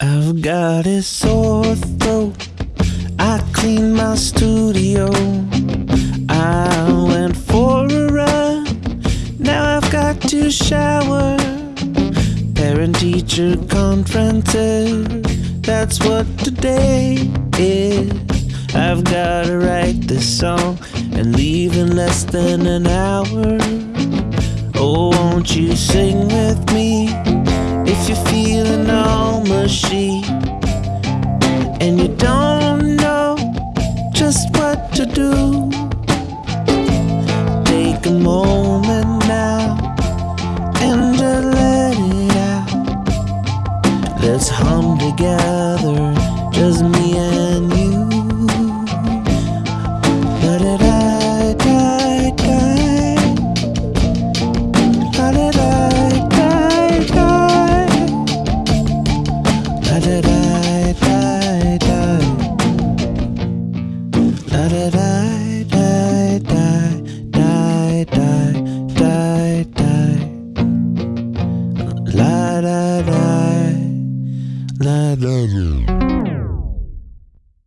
I've got a sore throat. I cleaned my studio. I went for a run. Now I've got to shower. Parent teacher conferences. That's what today is. I've gotta write this song and leave in less than an hour. Oh, won't you sing with me mushy and you don't know just what to do? Take a moment now and let it out. Let's hum together, just me La da da